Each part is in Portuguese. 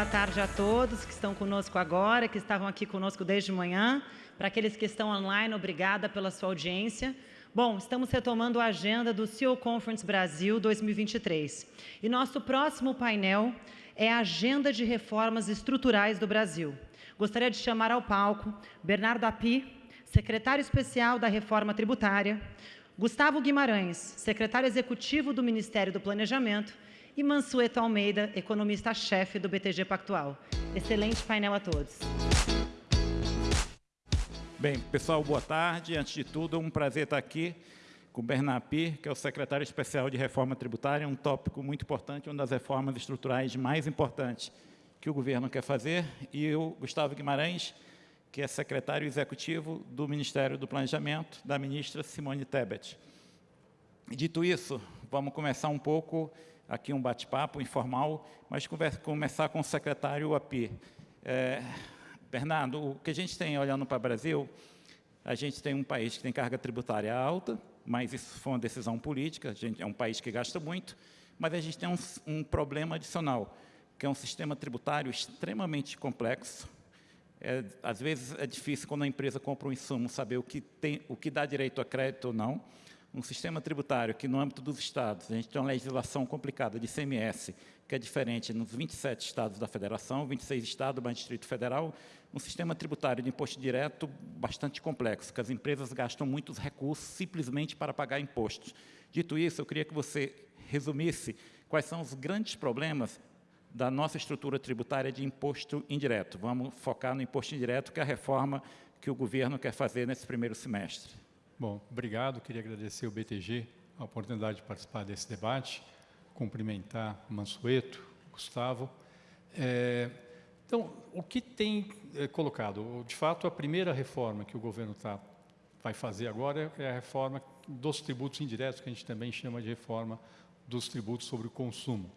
boa tarde a todos que estão conosco agora, que estavam aqui conosco desde manhã. Para aqueles que estão online, obrigada pela sua audiência. Bom, estamos retomando a agenda do CEO Conference Brasil 2023. E nosso próximo painel é a Agenda de Reformas Estruturais do Brasil. Gostaria de chamar ao palco Bernardo Api, secretário especial da Reforma Tributária, Gustavo Guimarães, secretário executivo do Ministério do Planejamento, e Mansueto Almeida, economista-chefe do BTG Pactual. Excelente painel a todos. Bem, pessoal, boa tarde. Antes de tudo, é um prazer estar aqui com o Bernard Pir, que é o secretário especial de reforma tributária, um tópico muito importante, uma das reformas estruturais mais importantes que o governo quer fazer, e o Gustavo Guimarães, que é secretário executivo do Ministério do Planejamento, da ministra Simone Tebet. Dito isso, vamos começar um pouco aqui um bate-papo informal, mas conversa, começar com o secretário API. É, Bernardo, o que a gente tem olhando para o Brasil, a gente tem um país que tem carga tributária alta, mas isso foi uma decisão política, a gente é um país que gasta muito, mas a gente tem um, um problema adicional, que é um sistema tributário extremamente complexo. É, às vezes é difícil, quando a empresa compra um insumo, saber o que, tem, o que dá direito a crédito ou não um sistema tributário que, no âmbito dos estados, a gente tem uma legislação complicada de CMS, que é diferente nos 27 estados da federação, 26 estados mais Distrito Federal, um sistema tributário de imposto direto bastante complexo, que as empresas gastam muitos recursos simplesmente para pagar impostos. Dito isso, eu queria que você resumisse quais são os grandes problemas da nossa estrutura tributária de imposto indireto. Vamos focar no imposto indireto, que é a reforma que o governo quer fazer nesse primeiro semestre. Bom, obrigado. Queria agradecer ao BTG a oportunidade de participar desse debate, cumprimentar Mansueto, Gustavo. É, então, o que tem é, colocado? De fato, a primeira reforma que o governo tá, vai fazer agora é a reforma dos tributos indiretos, que a gente também chama de reforma dos tributos sobre o consumo.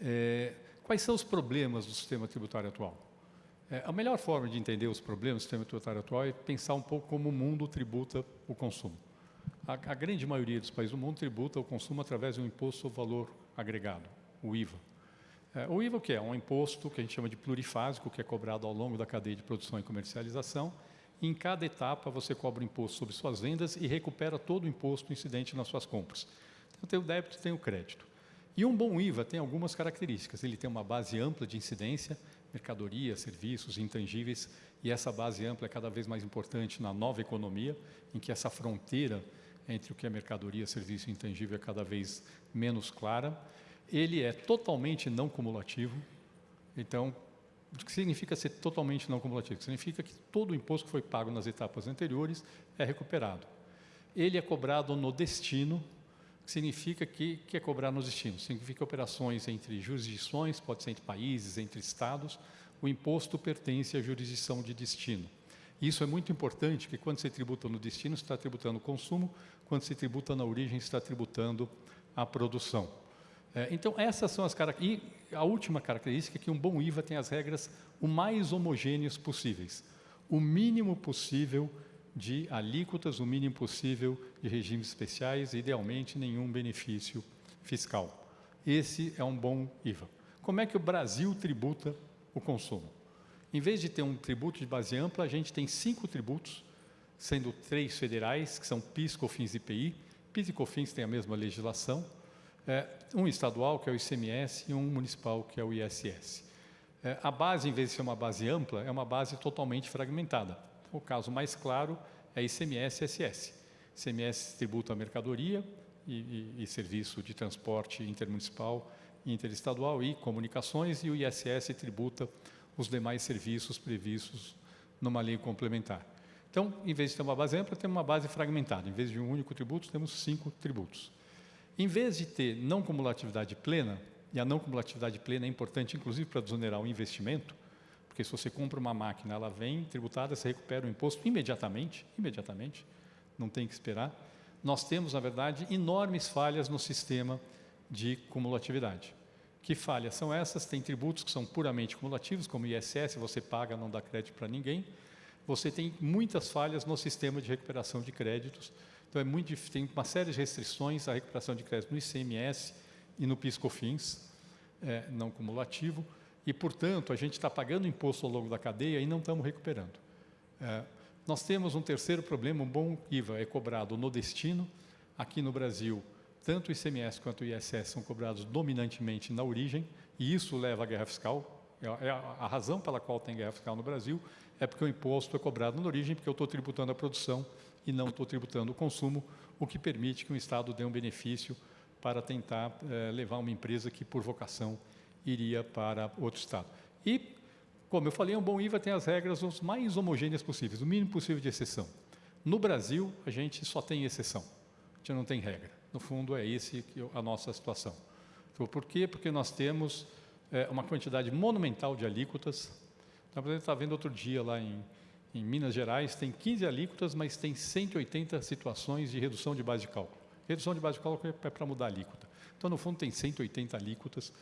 É, quais são os problemas do sistema tributário atual? É, a melhor forma de entender os problemas do sistema tributário atual é pensar um pouco como o mundo tributa o consumo. A, a, grande maioria dos países do mundo tributa o consumo através de um imposto sobre valor agregado, o IVA. É, o IVA o que é? Um imposto que a gente chama de plurifásico, que é cobrado ao longo da cadeia de produção e comercialização. E em cada etapa você cobra o imposto sobre suas vendas e recupera todo o imposto incidente nas suas compras. Então tem o débito tem o crédito. E um bom IVA tem algumas características. Ele tem uma base ampla de incidência, mercadorias, serviços, intangíveis, e essa base ampla é cada vez mais importante na nova economia, em que essa fronteira entre o que é mercadoria, serviço e intangível é cada vez menos clara. Ele é totalmente não cumulativo, então, o que significa ser totalmente não cumulativo? Significa que todo o imposto que foi pago nas etapas anteriores é recuperado. Ele é cobrado no destino, significa que, que é cobrar nos destinos. Significa operações entre jurisdições, pode ser entre países, entre estados. O imposto pertence à jurisdição de destino. Isso é muito importante, porque quando você tributa no destino, está tributando o consumo, quando você tributa na origem, está tributando a produção. É, então, essas são as características. E a última característica é que um bom IVA tem as regras o mais homogêneas possíveis. O mínimo possível de alíquotas, o mínimo possível de regimes especiais, idealmente nenhum benefício fiscal. Esse é um bom IVA. Como é que o Brasil tributa o consumo? Em vez de ter um tributo de base ampla, a gente tem cinco tributos, sendo três federais, que são PIS, COFINS e IPI. PIS e COFINS têm a mesma legislação. É, um estadual, que é o ICMS, e um municipal, que é o ISS. É, a base, em vez de ser uma base ampla, é uma base totalmente fragmentada. O caso mais claro é ICMS e SS. ICMS tributa a mercadoria e, e, e, serviço de transporte intermunicipal e interestadual e comunicações, e o ISS tributa os demais serviços previstos numa lei complementar. Então, em vez de ter uma base ampla, temos uma base fragmentada. Em vez de um único tributo, temos cinco tributos. Em vez de ter não cumulatividade plena, e a não cumulatividade plena é importante, inclusive, para desonerar o investimento, porque se você compra uma máquina, ela vem tributada, você recupera o imposto imediatamente, imediatamente, não tem que esperar. Nós temos, na verdade, enormes falhas no sistema de cumulatividade. Que falhas são essas? Tem tributos que são puramente cumulativos, como ISS, você paga, não dá crédito para ninguém. Você tem muitas falhas no sistema de recuperação de créditos. Então, é muito, tem uma série de restrições à recuperação de crédito no ICMS e no PIS-COFINS, é, não cumulativo. E, portanto, a gente está pagando imposto ao longo da cadeia e não estamos recuperando. É, nós temos um terceiro problema, um bom IVA é cobrado no destino. Aqui no Brasil, tanto o ICMS quanto o ISS são cobrados dominantemente na origem, e isso leva à guerra fiscal. É, é a razão pela qual tem guerra fiscal no Brasil é porque o imposto é cobrado na origem, porque eu estou tributando a produção e não estou tributando o consumo, o que permite que o Estado dê um benefício para tentar é, levar uma empresa que, por vocação, iria para outro Estado. E, como eu falei, um bom IVA tem as regras os mais homogêneas possíveis, o mínimo possível de exceção. No Brasil, a gente só tem exceção, a gente não tem regra. No fundo, é esse a nossa situação. Então, por quê? Porque nós temos é, uma quantidade monumental de alíquotas. Então, por exemplo, está vendo outro dia lá em, em Minas Gerais, tem 15 alíquotas, mas tem 180 situações de redução de base de cálculo. Redução de base de cálculo é para mudar a alíquota. Então, no fundo, tem 180 alíquotas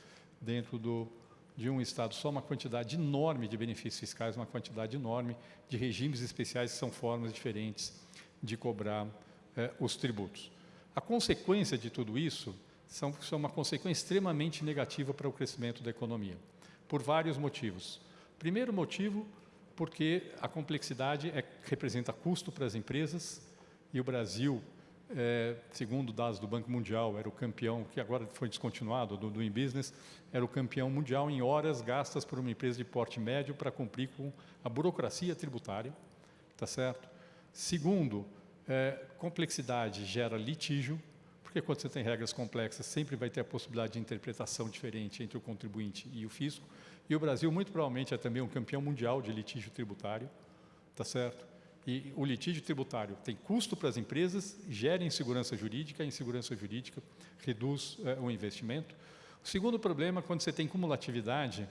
dentro do, de um Estado, só uma quantidade enorme de benefícios fiscais, uma quantidade enorme de regimes especiais que são formas diferentes de cobrar eh, os tributos. A consequência de tudo isso são, são uma consequência extremamente negativa para o crescimento da economia, por vários motivos. Primeiro motivo, porque a complexidade é, representa custo para as empresas e o Brasil é, segundo dados do Banco Mundial, era o campeão, que agora foi descontinuado, do Doing Business, era o campeão mundial em horas gastas por uma empresa de porte médio para cumprir com a burocracia tributária, tá certo? Segundo, é, complexidade gera litígio, porque quando você tem regras complexas, sempre vai ter a possibilidade de interpretação diferente entre o contribuinte e o fisco. E o Brasil, muito provavelmente, é também um campeão mundial de litígio tributário, tá certo? E o litígio tributário tem custo para as empresas, gera insegurança jurídica, a insegurança jurídica reduz é, o investimento. O segundo problema, quando você tem cumulatividade,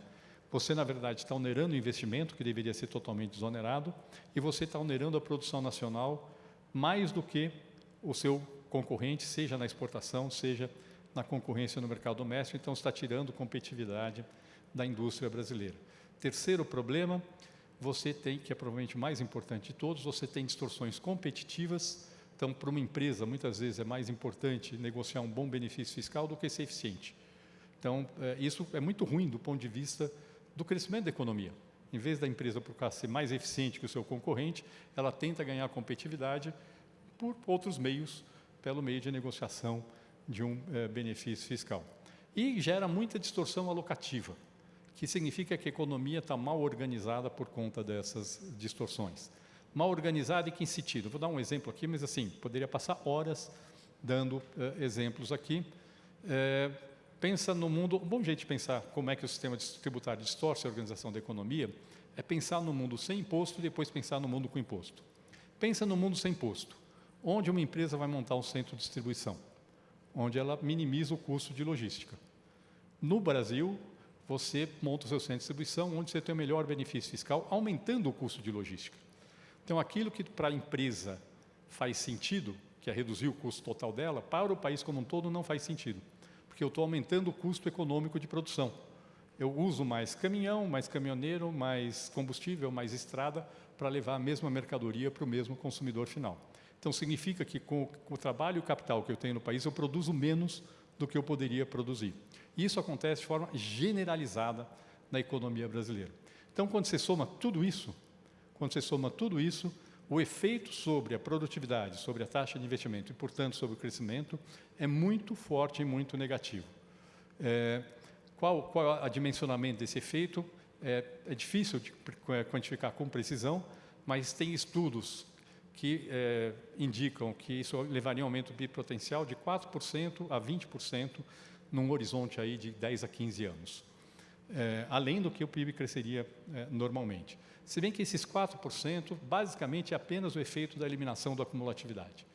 você, na verdade, está onerando o investimento, que deveria ser totalmente desonerado, e você está onerando a produção nacional mais do que o seu concorrente, seja na exportação, seja na concorrência no mercado doméstico, então está tirando competitividade da indústria brasileira. Terceiro problema, você tem, que é provavelmente o mais importante de todos, você tem distorções competitivas. Então, para uma empresa, muitas vezes é mais importante negociar um bom benefício fiscal do que ser eficiente. Então, é, isso é muito ruim do ponto de vista do crescimento da economia. Em vez da empresa procurar ser mais eficiente que o seu concorrente, ela tenta ganhar competitividade por outros meios, pelo meio de negociação de um é, benefício fiscal. E gera muita distorção alocativa que significa que a economia está mal organizada por conta dessas distorções. Mal organizada em que sentido? Vou dar um exemplo aqui, mas assim, poderia passar horas dando uh, exemplos aqui. É, pensa no mundo, um bom jeito de pensar como é que o sistema tributário distorce a organização da economia é pensar no mundo sem imposto e depois pensar no mundo com imposto. Pensa no mundo sem imposto, onde uma empresa vai montar um centro de distribuição, onde ela minimiza o custo de logística. No Brasil, você monta o seu centro de distribuição onde você tem o melhor benefício fiscal, aumentando o custo de logística. Então, aquilo que para a empresa faz sentido, que é reduzir o custo total dela, para o país como um todo não faz sentido, porque eu estou aumentando o custo econômico de produção. Eu uso mais caminhão, mais caminhoneiro, mais combustível, mais estrada para levar a mesma mercadoria para o mesmo consumidor final. Então, significa que com o trabalho e o capital que eu tenho no país, eu produzo menos do que eu poderia produzir. Isso acontece de forma generalizada na economia brasileira. Então, quando você soma tudo isso, quando você soma tudo isso, o efeito sobre a produtividade, sobre a taxa de investimento e, portanto, sobre o crescimento é muito forte e muito negativo. É, qual, qual é o dimensionamento desse efeito? É, é, difícil de quantificar com precisão, mas tem estudos que é, indicam que isso levaria a um aumento do PIB potencial de 4% a 20% num horizonte aí de 10 a 15 anos, é, além do que o PIB cresceria é, normalmente. Se bem que esses 4%, basicamente, é apenas o efeito da eliminação da acumulatividade.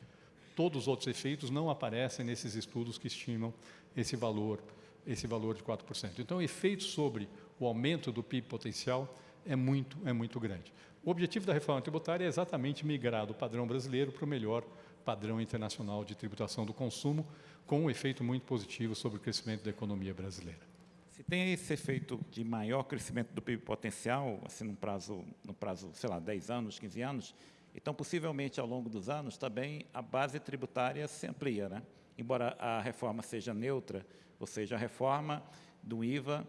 Todos os outros efeitos não aparecem nesses estudos que estimam esse valor, esse valor de 4%. Então, o efeito sobre o aumento do PIB potencial é muito, é muito grande. O objetivo da reforma tributária é exatamente migrar do padrão brasileiro para o melhor padrão internacional de tributação do consumo, com um efeito muito positivo sobre o crescimento da economia brasileira. Se tem esse efeito de maior crescimento do PIB potencial, assim, no prazo, no prazo, sei lá, 10 anos, 15 anos, então, possivelmente, ao longo dos anos, também a base tributária se amplia, né? Embora a reforma seja neutra, ou seja, a reforma do IVA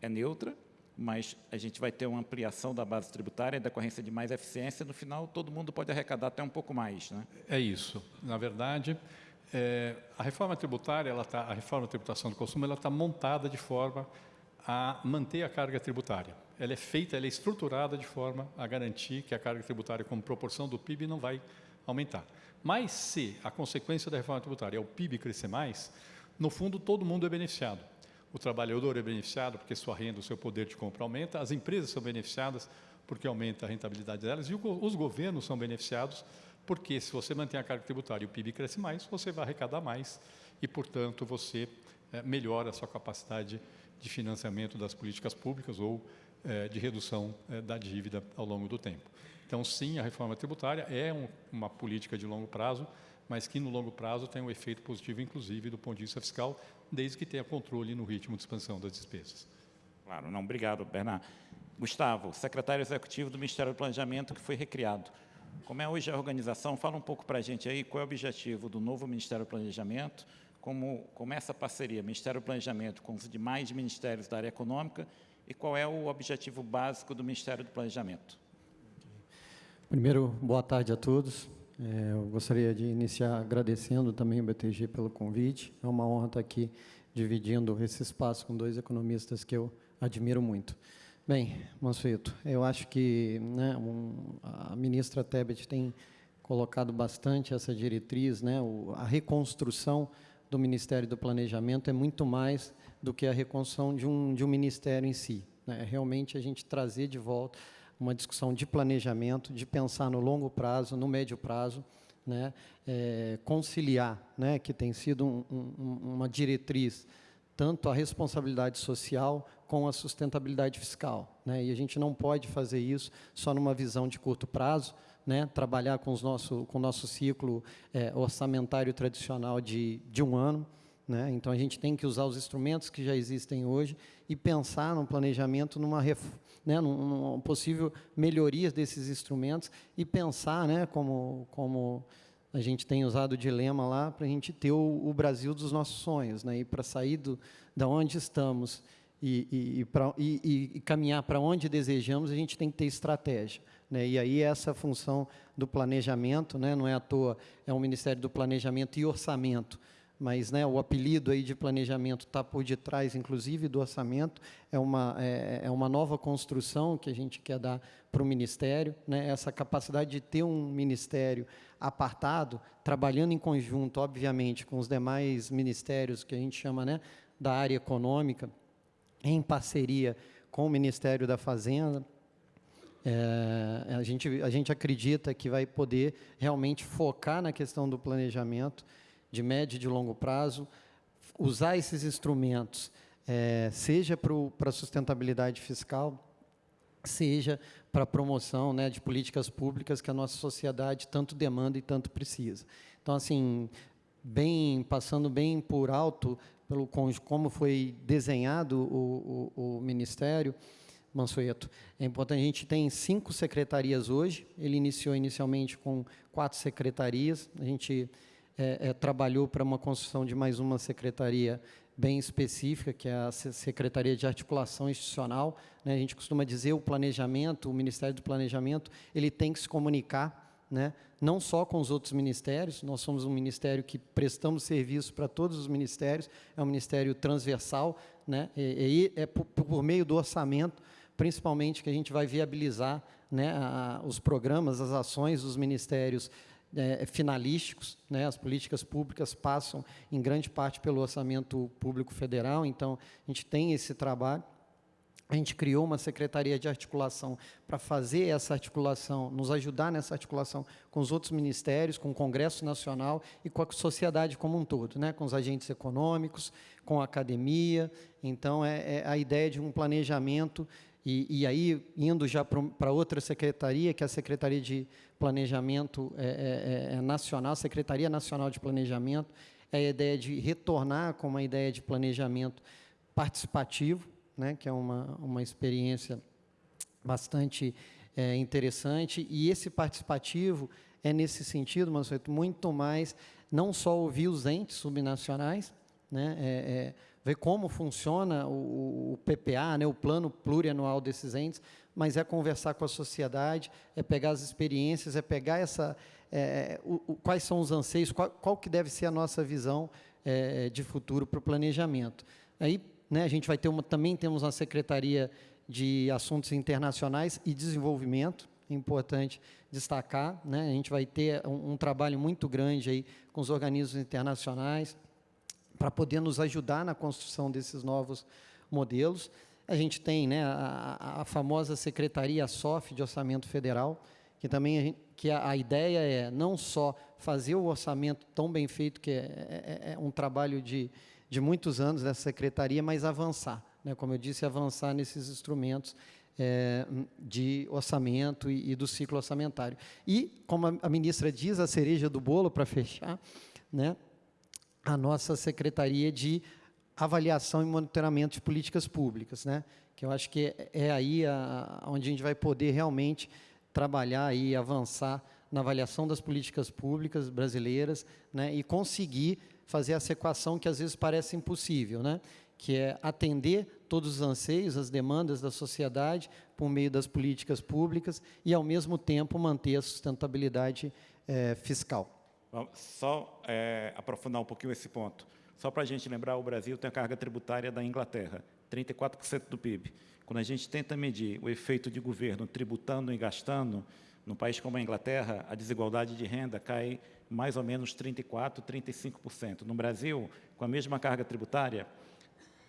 é neutra, mas a gente vai ter uma ampliação da base tributária em decorrência de mais eficiência, no final todo mundo pode arrecadar até um pouco mais. Né? É isso. Na verdade, é, a reforma tributária, ela tá, a reforma da tributação do consumo, ela está montada de forma a manter a carga tributária. Ela é feita, ela é estruturada de forma a garantir que a carga tributária, como proporção do PIB, não vai aumentar. Mas se a consequência da reforma tributária é o PIB crescer mais, no fundo todo mundo é beneficiado. O trabalhador é beneficiado porque sua renda, o seu poder de compra aumenta, as empresas são beneficiadas porque aumenta a rentabilidade delas e os governos são beneficiados porque se você mantém a carga tributária e o PIB cresce mais, você vai arrecadar mais e, portanto, você é, melhora a sua capacidade de financiamento das políticas públicas ou é, de redução é, da dívida ao longo do tempo. Então, sim, a reforma tributária é um, uma política de longo prazo, mas que no longo prazo tem um efeito positivo, inclusive do ponto de vista fiscal, desde que tenha controle no ritmo de expansão das despesas. Claro, não, obrigado, Bernardo. Gustavo, secretário executivo do Ministério do Planejamento, que foi recriado. Como é hoje a organização? Fala um pouco para a gente aí qual é o objetivo do novo Ministério do Planejamento, como, como essa parceria Ministério do Planejamento com os demais ministérios da área econômica e qual é o objetivo básico do Ministério do Planejamento. Primeiro, boa tarde a todos. É, eu gostaria de iniciar agradecendo também o BTG pelo convite. É uma honra estar aqui dividindo esse espaço com dois economistas que eu admiro muito. Bem, Mansueto, eu acho que né, um, a ministra Tebet tem colocado bastante essa diretriz, né, o, a reconstrução do Ministério do Planejamento é muito mais do que a reconstrução de um, de um ministério em si. Né, realmente a gente trazer de volta uma discussão de planejamento, de pensar no longo prazo, no médio prazo, né, é, conciliar, né, que tem sido um, um, uma diretriz, tanto a responsabilidade social com a sustentabilidade fiscal. Né, e a gente não pode fazer isso só numa visão de curto prazo, né, trabalhar com, os nosso, com o nosso ciclo é, orçamentário tradicional de, de um ano, né? Então, a gente tem que usar os instrumentos que já existem hoje e pensar no planejamento, numa, né, numa possível melhoria desses instrumentos e pensar, né, como, como a gente tem usado o dilema lá, para a gente ter o, o, Brasil dos nossos sonhos, né, e para sair do, da onde estamos e, e, e, pra, e, e caminhar para onde desejamos, a gente tem que ter estratégia. Né? E aí essa função do planejamento, né? não é à toa, é um Ministério do Planejamento e Orçamento, mas né, o apelido aí de planejamento está por detrás, inclusive, do orçamento. É uma, é, é, uma nova construção que a gente quer dar para o Ministério. Né, essa capacidade de ter um Ministério apartado, trabalhando em conjunto, obviamente, com os demais ministérios que a gente chama né, da área econômica, em parceria com o Ministério da Fazenda, é, a, gente, a gente acredita que vai poder realmente focar na questão do planejamento, de médio e de longo prazo, usar esses instrumentos, é, seja para a sustentabilidade fiscal, seja para a promoção né, de políticas públicas que a nossa sociedade tanto demanda e tanto precisa. Então, assim, bem passando bem por alto pelo como foi desenhado o, o, o Ministério, Mansueto, é importante, a gente tem cinco secretarias hoje, ele iniciou inicialmente com quatro secretarias, a gente é, é, trabalhou para uma construção de mais uma secretaria bem específica, que é a Secretaria de Articulação Institucional. Né? A gente costuma dizer o planejamento, o Ministério do Planejamento, ele tem que se comunicar, né? não só com os outros ministérios, nós somos um ministério que prestamos serviço para todos os ministérios, é um ministério transversal, né? e, e é por, por, meio do orçamento, principalmente, que a gente vai viabilizar né, a, os programas, as ações dos ministérios é, finalísticos, né? as políticas públicas passam em grande parte pelo orçamento público federal, então a gente tem esse trabalho. A gente criou uma secretaria de articulação para fazer essa articulação, nos ajudar nessa articulação com os outros ministérios, com o Congresso Nacional e com a sociedade como um todo, né? com os agentes econômicos, com a academia. Então, é, é a ideia de um planejamento e, e, aí, indo já para outra secretaria, que é a Secretaria de Planejamento é, é, é, Nacional, Secretaria Nacional de Planejamento, é a ideia de retornar com uma ideia de planejamento participativo, né, que é uma, uma experiência bastante é, interessante, e esse participativo é nesse sentido, mas muito mais, não só ouvir os entes subnacionais, né, é, é, ver como funciona o, o PPA, né, o Plano Plurianual desses entes, mas é conversar com a sociedade, é pegar as experiências, é pegar essa, é, o, o, quais são os anseios, qual, qual, que deve ser a nossa visão é, de futuro para o planejamento. Aí, né, a gente vai ter uma, também temos uma secretaria de assuntos internacionais e desenvolvimento, é importante destacar, né, a gente vai ter um, um trabalho muito grande aí com os organismos internacionais para poder nos ajudar na construção desses novos modelos. A gente tem né, a, a famosa Secretaria SOF de Orçamento Federal, que também a, gente, que a, a, ideia é não só fazer o orçamento tão bem feito, que é, é, é, um trabalho de, de muitos anos dessa secretaria, mas avançar, né, como eu disse, avançar nesses instrumentos é, de orçamento e, e, do ciclo orçamentário. E, como a, a ministra diz, a cereja do bolo, para fechar, né, a nossa Secretaria de avaliação e monitoramento de políticas públicas, né? que eu acho que é, aí a, onde a gente vai poder realmente trabalhar e avançar na avaliação das políticas públicas brasileiras né? e conseguir fazer essa equação que às vezes parece impossível, né? que é atender todos os anseios, as demandas da sociedade por meio das políticas públicas e, ao mesmo tempo, manter a sustentabilidade é, fiscal. Só é, aprofundar um pouquinho esse ponto. Só para a gente lembrar, o Brasil tem a carga tributária da Inglaterra, 34% do PIB. Quando a gente tenta medir o efeito de governo tributando e gastando, num país como a Inglaterra, a desigualdade de renda cai mais ou menos 34%, 35%. No Brasil, com a mesma carga tributária,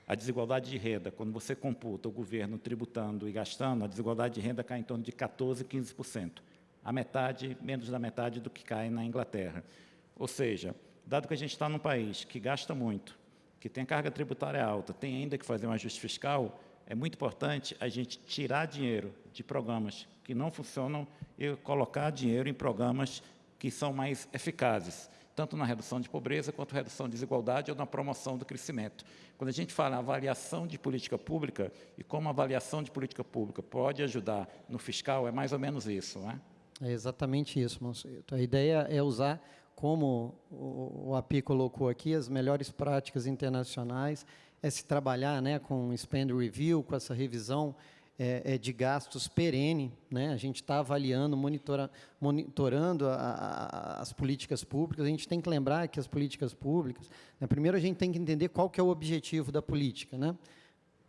a desigualdade de renda, quando você computa o governo tributando e gastando, a desigualdade de renda cai em torno de 14%, 15%. A metade, menos da metade do que cai na Inglaterra. Ou seja, dado que a gente está num país que gasta muito, que tem carga tributária alta, tem ainda que fazer um ajuste fiscal, é muito importante a gente tirar dinheiro de programas que não funcionam e colocar dinheiro em programas que são mais eficazes, tanto na redução de pobreza quanto na redução de desigualdade ou na promoção do crescimento. Quando a gente fala avaliação de política pública e como a avaliação de política pública pode ajudar no fiscal, é mais ou menos isso, né? É exatamente isso, Monsueto. A ideia é usar como o API colocou aqui, as melhores práticas internacionais, é se trabalhar né, com spend review, com essa revisão é, é de gastos perene, né? a gente está avaliando, monitora, monitorando a, a, as políticas públicas, a gente tem que lembrar que as políticas públicas, né, primeiro a gente tem que entender qual que é o objetivo da política, né?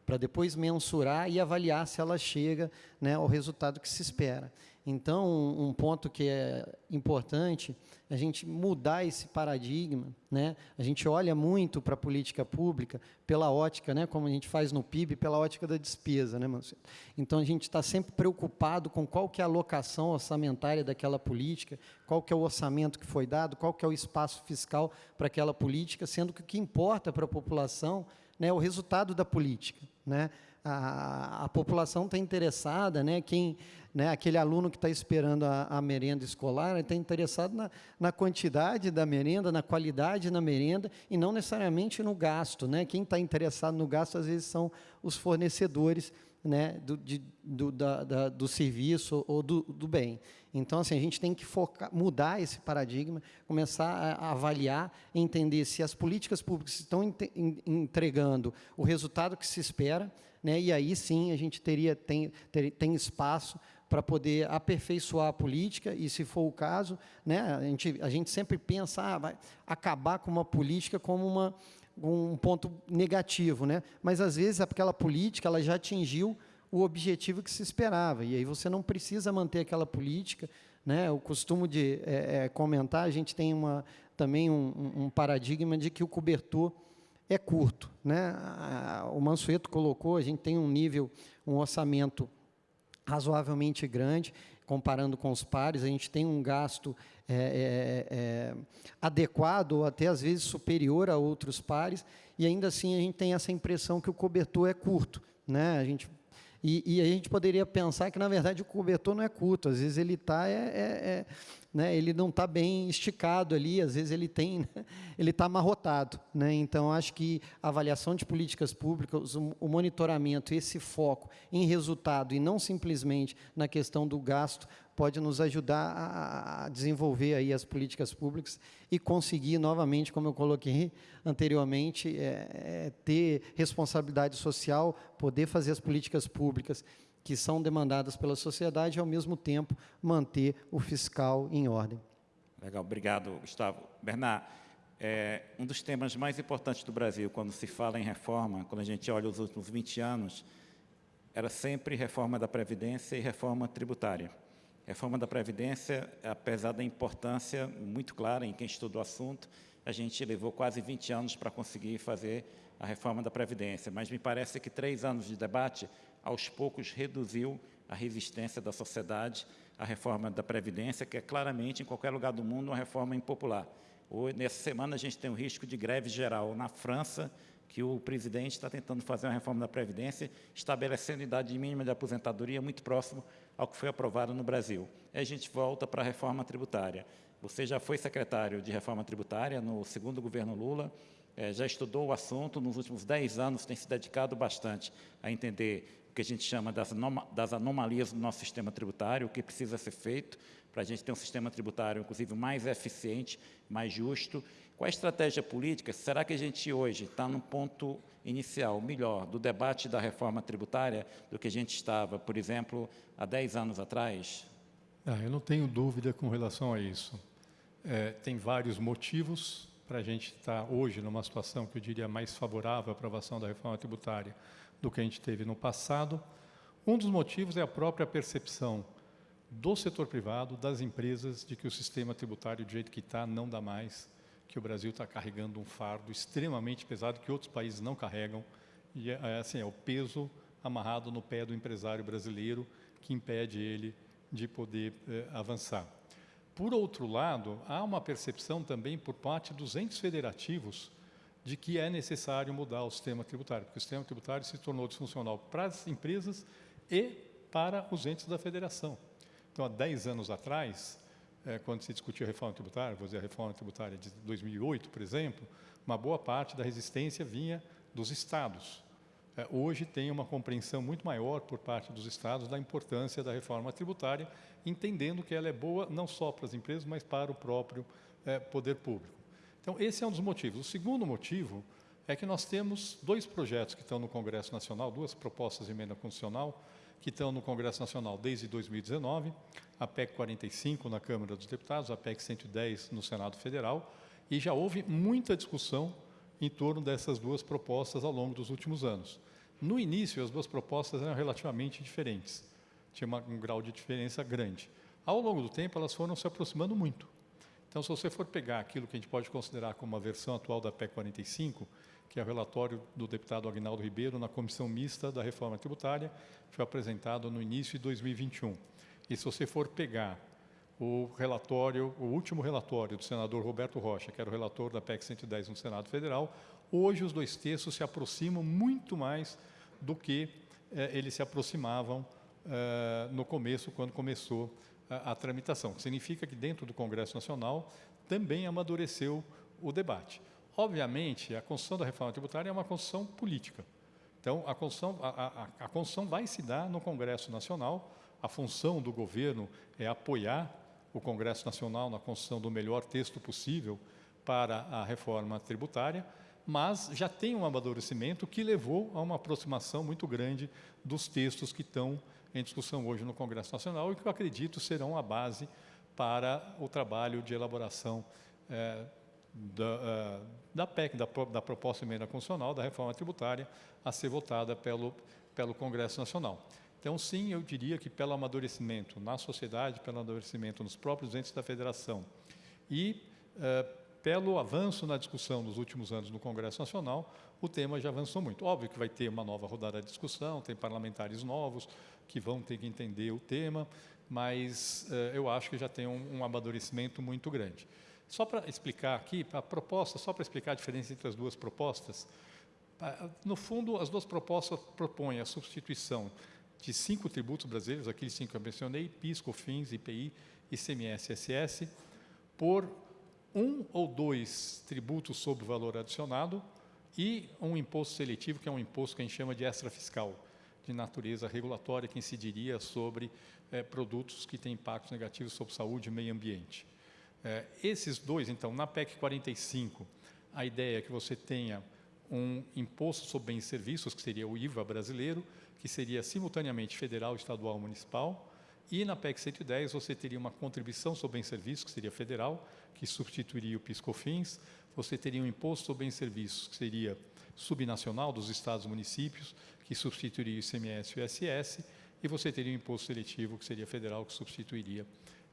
para depois mensurar e avaliar se ela chega né, ao resultado que se espera. Então, um ponto que é importante a gente mudar esse paradigma. Né? A gente olha muito para a política pública pela ótica, né, como a gente faz no PIB, pela ótica da despesa. Né, Marcelo? Então, a gente está sempre preocupado com qual que é a alocação orçamentária daquela política, qual que é o orçamento que foi dado, qual que é o espaço fiscal para aquela política, sendo que o que importa para a população né, é o resultado da política. Né? A, a população está interessada, né, quem né, aquele aluno que está esperando a, a, merenda escolar está interessado na, na, quantidade da merenda, na qualidade da merenda e não necessariamente no gasto. Né? Quem está interessado no gasto, às vezes, são os fornecedores né, do, de, do, da, da, do serviço ou do, do, bem. Então, assim, a gente tem que focar, mudar esse paradigma, começar a, a avaliar, entender se as políticas públicas estão entregando o resultado que se espera, né, e aí sim a gente teria, tem, ter, tem espaço para poder aperfeiçoar a política, e se for o caso, né, a, gente, a gente sempre pensa, ah, vai acabar com uma política como uma, um ponto negativo, né? mas às vezes aquela política ela já atingiu o objetivo que se esperava, e aí você não precisa manter aquela política. Né? Eu costumo de é, é, comentar, a gente tem uma, também um, um paradigma de que o cobertor é curto. Né? O Mansueto colocou, a gente tem um nível, um orçamento razoavelmente grande, comparando com os pares, a gente tem um gasto é, é, é, adequado, ou até às vezes superior a outros pares, e ainda assim a gente tem essa impressão que o cobertor é curto. Né? A gente e, e, a gente poderia pensar que, na verdade, o cobertor não é curto, às vezes ele está é, é, é, né, ele não está bem esticado ali, às vezes ele tem, né, ele está amarrotado. Né? Então, acho que a avaliação de políticas públicas, o, monitoramento, esse foco em resultado e não simplesmente na questão do gasto, pode nos ajudar a, a desenvolver aí as políticas públicas e conseguir novamente, como eu coloquei anteriormente, é, é, ter responsabilidade social, poder fazer as políticas públicas que são demandadas pela sociedade e, ao mesmo tempo, manter o fiscal em ordem. Legal, obrigado, Gustavo. Bernard, é, um dos temas mais importantes do Brasil, quando se fala em reforma, quando a gente olha os últimos 20 anos, era sempre reforma da Previdência e reforma tributária. Reforma da Previdência, apesar da importância muito clara em quem estuda o assunto, a gente levou quase 20 anos para conseguir fazer a reforma da Previdência, mas me parece que três anos de debate, aos poucos, reduziu a resistência da sociedade à reforma da Previdência, que é claramente, em qualquer lugar do mundo, uma reforma impopular. Hoje, nessa semana, a gente tem o risco de greve geral na França, que o presidente está tentando fazer uma reforma da Previdência, estabelecendo idade mínima de aposentadoria muito próximo ao que foi aprovado no Brasil. Aí a gente volta para a reforma tributária. Você já foi secretário de reforma tributária no segundo governo Lula, é, já estudou o assunto, nos últimos 10 anos tem se dedicado bastante a entender o que a gente chama das, anomalias do nosso sistema tributário, o que precisa ser feito para a gente ter um sistema tributário, inclusive, mais eficiente, mais justo qual a estratégia política? Será que a gente hoje está no ponto inicial, melhor, do debate da reforma tributária do que a gente estava, por exemplo, há 10 anos atrás? Ah, eu não tenho dúvida com relação a isso. É, tem vários motivos para a gente estar hoje numa situação que eu diria mais favorável à aprovação da reforma tributária do que a gente teve no passado. Um dos motivos é a própria percepção do setor privado, das empresas, de que o sistema tributário, do jeito que está, não dá mais que o Brasil está carregando um fardo extremamente pesado que outros países não carregam. E é, é, assim, é o peso amarrado no pé do empresário brasileiro que impede ele de poder é, avançar. Por outro lado, há uma percepção também por parte dos entes federativos de que é necessário mudar o sistema tributário, porque o sistema tributário se tornou disfuncional para as empresas e para os entes da federação. Então, há 10 anos atrás, é, quando se discutiu a reforma tributária, vou dizer a reforma tributária de 2008, por exemplo, uma boa parte da resistência vinha dos estados. É, hoje tem uma compreensão muito maior por parte dos estados da importância da reforma tributária, entendendo que ela é boa não só para as empresas, mas para o próprio é, poder público. Então, esse é um dos motivos. O segundo motivo é que nós temos dois projetos que estão no Congresso Nacional, duas propostas de emenda constitucional, que estão no Congresso Nacional desde 2019, a PEC 45 na Câmara dos Deputados, a PEC 110 no Senado Federal, e já houve muita discussão em torno dessas duas propostas ao longo dos últimos anos. No início, as duas propostas eram relativamente diferentes, tinha um grau de diferença grande. Ao longo do tempo, elas foram se aproximando muito. Então, se você for pegar aquilo que a gente pode considerar como a versão atual da PEC 45, que é o relatório do deputado Agnaldo Ribeiro na Comissão Mista da Reforma Tributária, foi apresentado no início de 2021. E se você for pegar o relatório, o último relatório do senador Roberto Rocha, que era o relator da PEC 110 no Senado Federal, hoje os dois textos se aproximam muito mais do que eh, eles se aproximavam eh, no começo, quando começou a, a tramitação. Significa que dentro do Congresso Nacional também amadureceu o debate. Obviamente, a construção da reforma tributária é uma construção política. Então, a construção, a, a, a construção vai se dar no Congresso Nacional. A função do governo é apoiar o Congresso Nacional na construção do melhor texto possível para a reforma tributária, mas já tem um amadurecimento que levou a uma aproximação muito grande dos textos que estão em discussão hoje no Congresso Nacional e que eu acredito serão a base para o trabalho de elaboração é, da, uh, da PEC, da, da proposta emenda constitucional, da reforma tributária, a ser votada pelo, pelo Congresso Nacional. Então, sim, eu diria que pelo amadurecimento na sociedade, pelo amadurecimento nos próprios entes da federação e uh, pelo avanço na discussão nos últimos anos no Congresso Nacional, o tema já avançou muito. Óbvio que vai ter uma nova rodada de discussão, tem parlamentares novos que vão ter que entender o tema, mas uh, eu acho que já tem um, um amadurecimento muito grande. Só para explicar aqui, a proposta, só para explicar a diferença entre as duas propostas, no fundo, as duas propostas propõem a substituição de cinco tributos brasileiros, aqueles cinco que eu mencionei, PIS, COFINS, IPI, ICMS SS, por um ou dois tributos sobre valor adicionado e um imposto seletivo, que é um imposto que a gente chama de extra fiscal, de natureza regulatória que incidiria sobre é, produtos que têm impactos negativos sobre saúde e meio ambiente. É, esses dois, então, na PEC 45, a ideia é que você tenha um imposto sobre bens e serviços, que seria o IVA brasileiro, que seria simultaneamente federal, estadual, municipal, e na PEC 110 você teria uma contribuição sobre bens e serviços, que seria federal, que substituiria o PIS/COFINS, você teria um imposto sobre bens e serviços, que seria subnacional dos estados e municípios, que substituiria o ICMS e o ISS, e você teria um imposto seletivo, que seria federal, que substituiria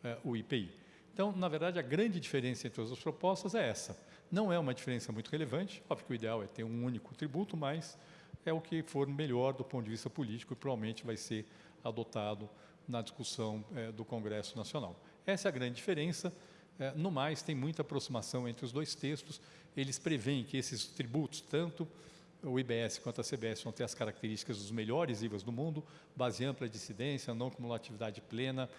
uh, o IPI. Então, na verdade, a grande diferença entre as duas propostas é essa. Não é uma diferença muito relevante, óbvio que o ideal é ter um único tributo, mas é o que for melhor do ponto de vista político e provavelmente vai ser adotado na discussão eh, do Congresso Nacional. Essa é a grande diferença. Eh, no mais, tem muita aproximação entre os dois textos. Eles preveem que esses tributos, tanto o IBS quanto a CBS vão ter as características dos melhores IVAs do mundo, base ampla de incidência, não cumulatividade plena,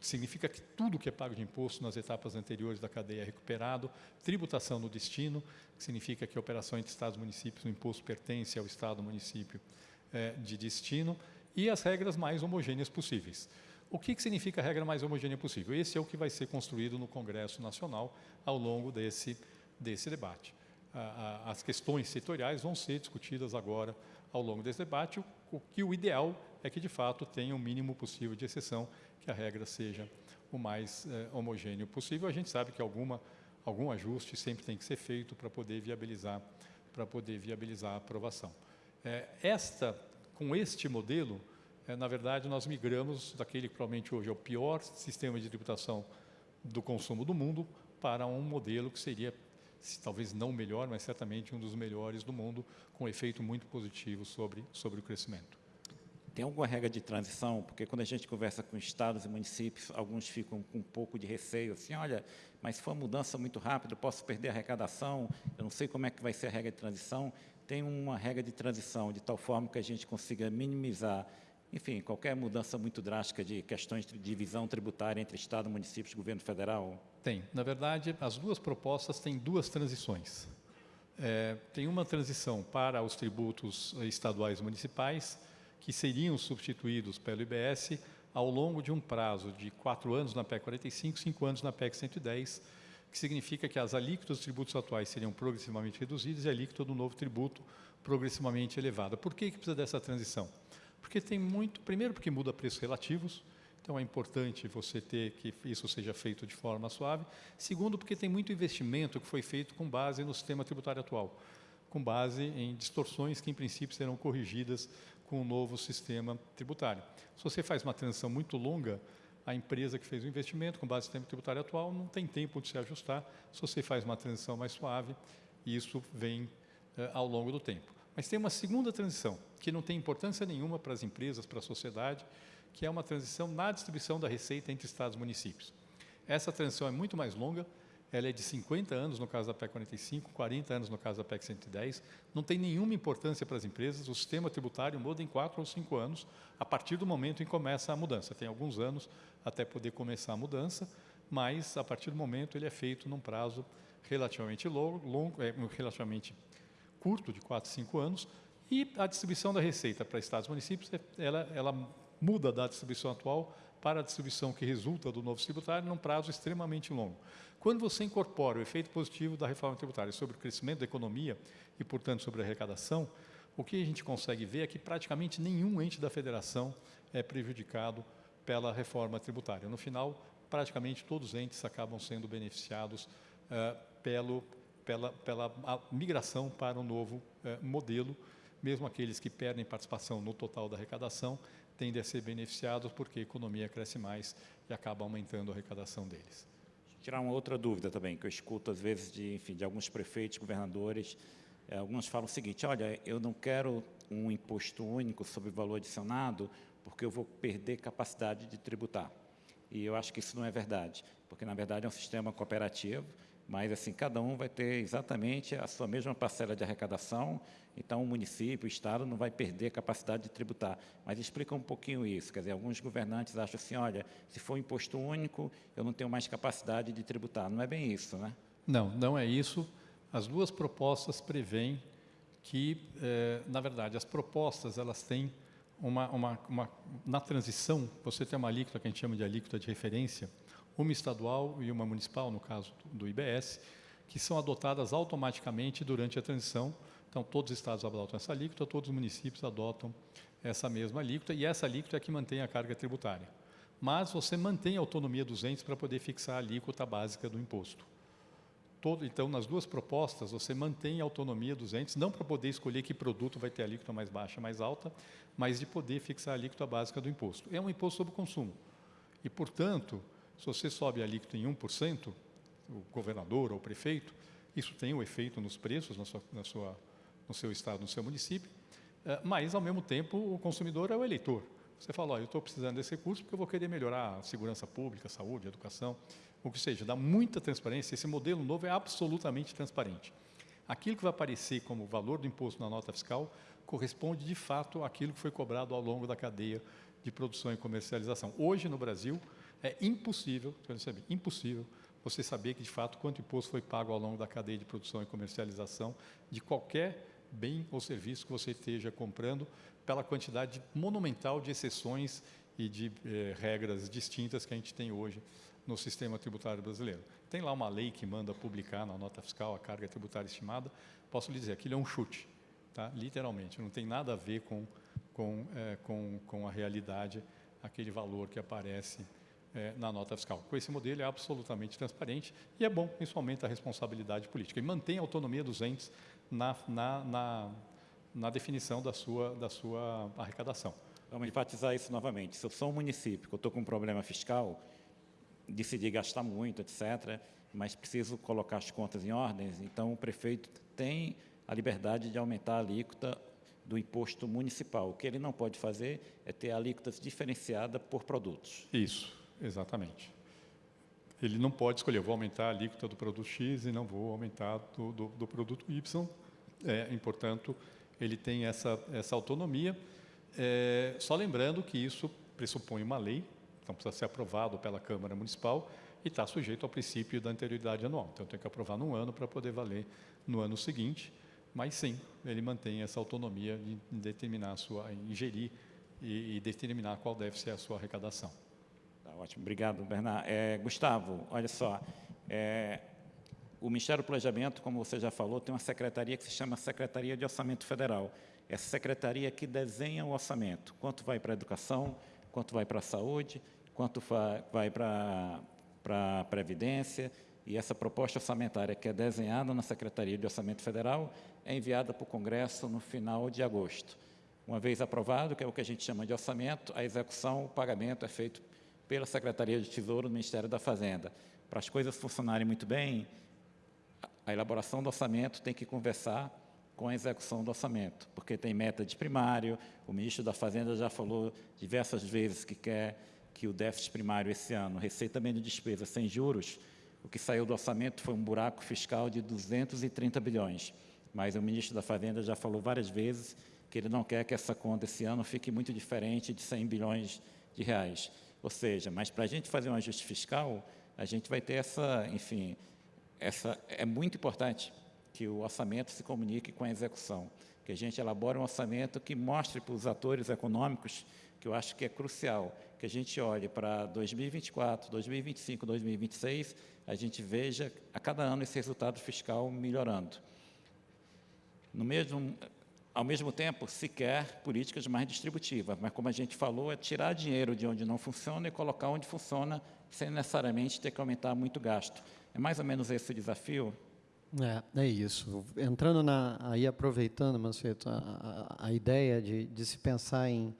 significa que tudo que é pago de imposto nas etapas anteriores da cadeia é recuperado, tributação no destino, que significa que a operação entre Estados e municípios, o imposto pertence ao Estado município é, de destino, e as regras mais homogêneas possíveis. O que, que significa a regra mais homogênea possível? Esse é o que vai ser construído no Congresso Nacional ao longo desse, desse debate. as questões setoriais vão ser discutidas agora ao longo desse debate, o, que o ideal é que, de fato, tenha o mínimo possível de exceção que a regra seja o mais é, homogêneo possível. A gente sabe que alguma, algum ajuste sempre tem que ser feito para poder viabilizar para poder viabilizar a aprovação. É, esta, com este modelo, é, na verdade, nós migramos daquele que provavelmente hoje é o pior sistema de tributação do consumo do mundo para um modelo que seria, talvez não o melhor, mas certamente um dos melhores do mundo, com efeito muito positivo sobre, sobre o crescimento. Tem alguma regra de transição? Porque quando a gente conversa com estados e municípios, alguns ficam com um pouco de receio, assim, olha, mas se for mudança muito rápida, posso perder a arrecadação, eu não sei como é que vai ser a regra de transição. Tem uma regra de transição de tal forma que a gente consiga minimizar, enfim, qualquer mudança muito drástica de questões de divisão tributária entre Estado, municípios governo federal? Tem. Na verdade, as duas propostas têm duas transições. É, tem uma transição para os tributos estaduais e municipais, que seriam substituídos pelo IBS ao longo de um prazo de quatro anos na PEC 45, cinco anos na PEC 110, que significa que as alíquotas dos tributos atuais seriam progressivamente reduzidas e a alíquota do novo tributo progressivamente elevada. Por que, que precisa dessa transição? Porque tem muito, primeiro porque muda preços relativos, então é importante você ter que isso seja feito de forma suave. Segundo, porque tem muito investimento que foi feito com base no sistema tributário atual, com base em distorções que em princípio serão corrigidas com o novo sistema tributário. Se você faz uma transição muito longa, a empresa que fez o investimento com base no sistema tributário atual não tem tempo de se ajustar. Se você faz uma transição mais suave, isso vem eh, ao longo do tempo. Mas tem uma segunda transição, que não tem importância nenhuma para as empresas, para a sociedade, que é uma transição na distribuição da receita entre estados e municípios. Essa transição é muito mais longa, ela é de 50 anos no caso da PEC 45, 40 anos no caso da PEC 110, não tem nenhuma importância para as empresas, o sistema tributário muda em 4 ou 5 anos, a partir do momento em que começa a mudança. Tem alguns anos até poder começar a mudança, mas a partir do momento ele é feito num prazo relativamente longo, longo é, relativamente curto, de 4, 5 anos, e a distribuição da receita para estados e municípios, ela, ela muda da distribuição atual para a distribuição que resulta do novo tributário num prazo extremamente longo. Quando você incorpora o efeito positivo da reforma tributária sobre o crescimento da economia e, portanto, sobre a arrecadação, o que a gente consegue ver é que praticamente nenhum ente da federação é prejudicado pela reforma tributária. No final, praticamente todos os entes acabam sendo beneficiados uh, pelo, pela, pela migração para um novo uh, modelo, mesmo aqueles que perdem participação no total da arrecadação tendem a ser beneficiados porque a economia cresce mais e acaba aumentando a arrecadação deles tirar uma outra dúvida também, que eu escuto às vezes de, enfim, de alguns prefeitos, governadores, é, alguns falam o seguinte, olha, eu não quero um imposto único sobre valor adicionado porque eu vou perder capacidade de tributar. E eu acho que isso não é verdade, porque na verdade é um sistema cooperativo, mas assim cada um vai ter exatamente a sua mesma parcela de arrecadação, então o município, o estado não vai perder a capacidade de tributar. Mas explica um pouquinho isso, quer dizer, alguns governantes acham assim, olha, se for imposto único, eu não tenho mais capacidade de tributar. Não é bem isso, né? Não, não é isso. As duas propostas prevêem que, eh, na verdade, as propostas elas têm uma, uma, uma, na transição, você tem uma alíquota que a gente chama de alíquota de referência, uma estadual e uma municipal, no caso do IBS, que são adotadas automaticamente durante a transição. Então, todos os estados adotam essa alíquota, todos os municípios adotam essa mesma alíquota, e essa alíquota é que mantém a carga tributária. Mas você mantém a autonomia dos entes para poder fixar a alíquota básica do imposto. Todo, então, nas duas propostas, você mantém a autonomia dos entes, não para poder escolher que produto vai ter a alíquota mais baixa, mais alta, mas de poder fixar a alíquota básica do imposto. É um imposto sobre consumo. E, portanto, se você sobe a alíquota em 1%, o governador ou o prefeito, isso tem um efeito nos preços na sua, na sua, no seu estado, no seu município, eh, mas, ao mesmo tempo, o consumidor é o eleitor. Você fala, eu estou precisando desse recurso porque eu vou querer melhorar a segurança pública, a saúde, a educação, o que seja, dá muita transparência. Esse modelo novo é absolutamente transparente. Aquilo que vai aparecer como valor do imposto na nota fiscal corresponde, de fato, àquilo que foi cobrado ao longo da cadeia de produção e comercialização. Hoje, no Brasil, é impossível, percebe, impossível você saber que, de fato, quanto imposto foi pago ao longo da cadeia de produção e comercialização de qualquer bem ou serviço que você esteja comprando, pela quantidade monumental de exceções e de eh, regras distintas que a gente tem hoje no sistema tributário brasileiro. Tem lá uma lei que manda publicar na nota fiscal a carga tributária estimada. Posso lhe dizer, aquilo é um chute, tá? literalmente, não tem nada a ver com, com, eh, com, com a realidade, aquele valor que aparece é, na nota fiscal. Com esse modelo é absolutamente transparente e é bom, isso aumenta a responsabilidade política e mantém a autonomia dos entes na, na, na, na definição da sua, da sua arrecadação. Vamos enfatizar isso novamente. Se eu sou um município que eu estou com um problema fiscal, decidi gastar muito, etc., mas preciso colocar as contas em ordem, então o prefeito tem a liberdade de aumentar a alíquota do imposto municipal. O que ele não pode fazer é ter alíquotas diferenciada por produtos. Isso. Exatamente. Ele não pode escolher, vou aumentar a alíquota do produto X e não vou aumentar do, do, do produto Y. É, e, portanto, ele tem essa, essa autonomia. É, só lembrando que isso pressupõe uma lei, então precisa ser aprovado pela Câmara Municipal e está sujeito ao princípio da anterioridade anual. Então, tem que aprovar num ano para poder valer no ano seguinte. Mas, sim, ele mantém essa autonomia de determinar a sua, ingerir e, e determinar qual deve ser a sua arrecadação. Ótimo, obrigado, Bernardo. É, Gustavo, olha só, é, o Ministério do Planejamento, como você já falou, tem uma secretaria que se chama Secretaria de Orçamento Federal. Essa secretaria que desenha o orçamento, quanto vai para a educação, quanto vai para a saúde, quanto vai para a Previdência, e essa proposta orçamentária que é desenhada na Secretaria de Orçamento Federal é enviada para o Congresso no final de agosto. Uma vez aprovado, que é o que a gente chama de orçamento, a execução, o pagamento é feito pela Secretaria de Tesouro do Ministério da Fazenda. Para as coisas funcionarem muito bem, a elaboração do orçamento tem que conversar com a execução do orçamento, porque tem meta de primário, o ministro da Fazenda já falou diversas vezes que quer que o déficit primário esse ano, receita menos despesa sem juros, o que saiu do orçamento foi um buraco fiscal de 230 bilhões, mas o ministro da Fazenda já falou várias vezes que ele não quer que essa conta esse ano fique muito diferente de 100 bilhões de reais. Ou seja, mas para a gente fazer um ajuste fiscal, a gente vai ter essa, enfim, essa, é muito importante que o orçamento se comunique com a execução, que a gente elabore um orçamento que mostre para os atores econômicos, que eu acho que é crucial, que a gente olhe para 2024, 2025, 2026, a gente veja a cada ano esse resultado fiscal melhorando. No mesmo, ao mesmo tempo, se quer políticas mais distributivas, mas como a gente falou, é tirar dinheiro de onde não funciona e colocar onde funciona, sem necessariamente ter que aumentar muito gasto. É mais ou menos esse o desafio? É, é isso. Entrando na, aí aproveitando, Manceto, a, a, a ideia de, de se pensar em,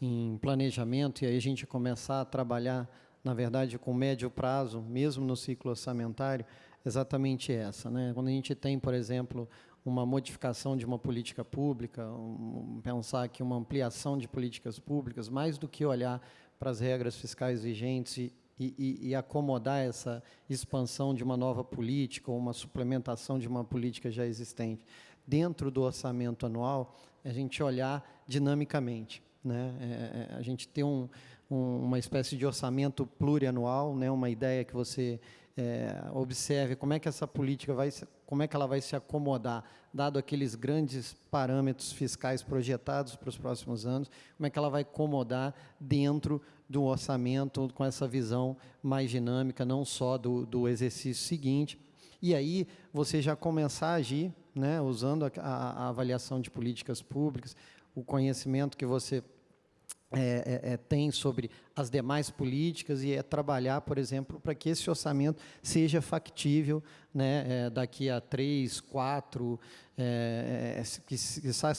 em planejamento e aí a gente começar a trabalhar, na verdade, com médio prazo, mesmo no ciclo orçamentário, exatamente essa. Né? Quando a gente tem, por exemplo, uma modificação de uma política pública, um, pensar aqui uma ampliação de políticas públicas, mais do que olhar para as regras fiscais vigentes e, e, e, acomodar essa expansão de uma nova política ou uma suplementação de uma política já existente. Dentro do orçamento anual, a gente olhar dinamicamente. Né? É, é a gente ter um, um, uma espécie de orçamento plurianual, né? uma ideia que você é, observe como é que essa política vai, como é que ela vai se acomodar, dado aqueles grandes parâmetros fiscais projetados para os próximos anos, como é que ela vai acomodar dentro do orçamento com essa visão mais dinâmica, não só do, do exercício seguinte, e aí você já começar a agir, né, usando a, a, a avaliação de políticas públicas, o conhecimento que você é, é, é, tem sobre as demais políticas e é trabalhar, por exemplo, para que esse orçamento seja factível né, é, daqui a três, quatro, é, é, quizá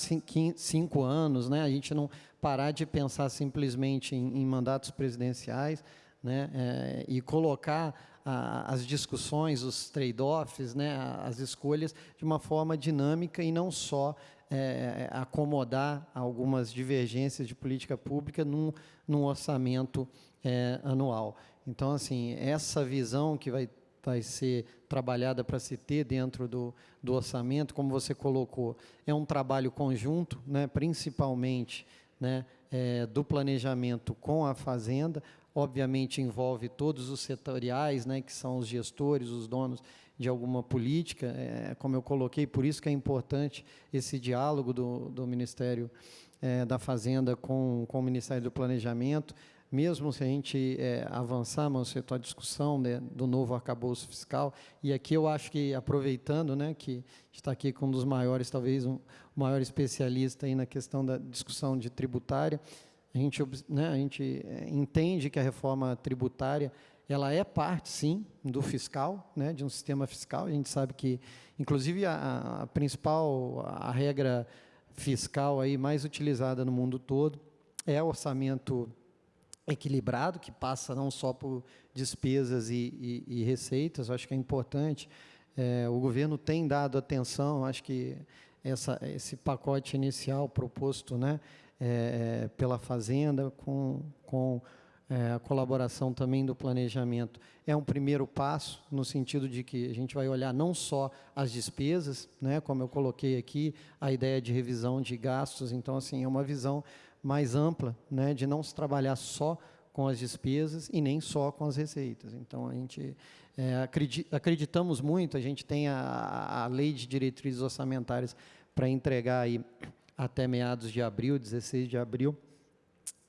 cinco anos, né, a gente não parar de pensar simplesmente em, em mandatos presidenciais né, é, e colocar a, as discussões, os trade-offs, né, as escolhas de uma forma dinâmica e não só é, acomodar algumas divergências de política pública num, num orçamento é, anual. Então, assim, essa visão que vai, vai ser trabalhada para se ter dentro do, do orçamento, como você colocou, é um trabalho conjunto, né, principalmente né, é, do planejamento com a Fazenda, obviamente envolve todos os setoriais, né, que são os gestores, os donos de alguma política, é, como eu coloquei, por isso que é importante esse diálogo do, do Ministério é, da Fazenda com, com o Ministério do Planejamento, mesmo se a gente é, avançar, Manceto, a discussão né, do novo arcabouço fiscal, e aqui eu acho que, aproveitando, né, que está aqui com um dos maiores, talvez um maior especialista aí na questão da discussão de tributária, a gente, né, a gente é, entende que a reforma tributária ela é parte, sim, do fiscal, né, de um sistema fiscal. A gente sabe que, inclusive, a, a principal a regra fiscal aí mais utilizada no mundo todo é o orçamento equilibrado, que passa não só por despesas e, e, e receitas, acho que é importante. É, o governo tem dado atenção, acho que essa, esse pacote inicial proposto né, é, pela Fazenda, com, com é, a colaboração também do planejamento é um primeiro passo, no sentido de que a gente vai olhar não só as despesas, né, como eu coloquei aqui, a ideia de revisão de gastos, então, assim, é uma visão mais ampla, né, de não se trabalhar só com as despesas e nem só com as receitas. Então, a gente é, acredit, acreditamos muito, a gente tem a, a lei de diretrizes orçamentárias para entregar aí até meados de abril, 16 de abril,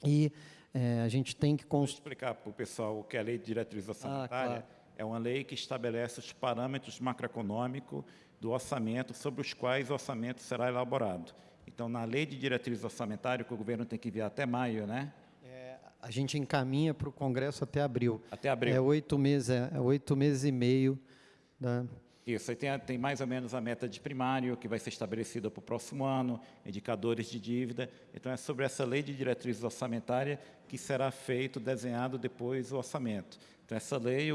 e é, a gente tem que... Vou explicar para o pessoal o que é a Lei de Diretriz Orçamentária. Ah, claro. É uma lei que estabelece os parâmetros macroeconômicos do orçamento sobre os quais o orçamento será elaborado. Então, na Lei de Diretriz Orçamentária, que o governo tem que enviar até maio, né? É, a gente encaminha para o Congresso até abril. Até abril. É oito meses, é, é oito meses e meio da, isso, aí tem, tem, mais ou menos a meta de primário, que vai ser estabelecida para o próximo ano, indicadores de dívida. Então, é sobre essa lei de diretrizes orçamentária que será feito, desenhado depois o orçamento. Então, essa lei,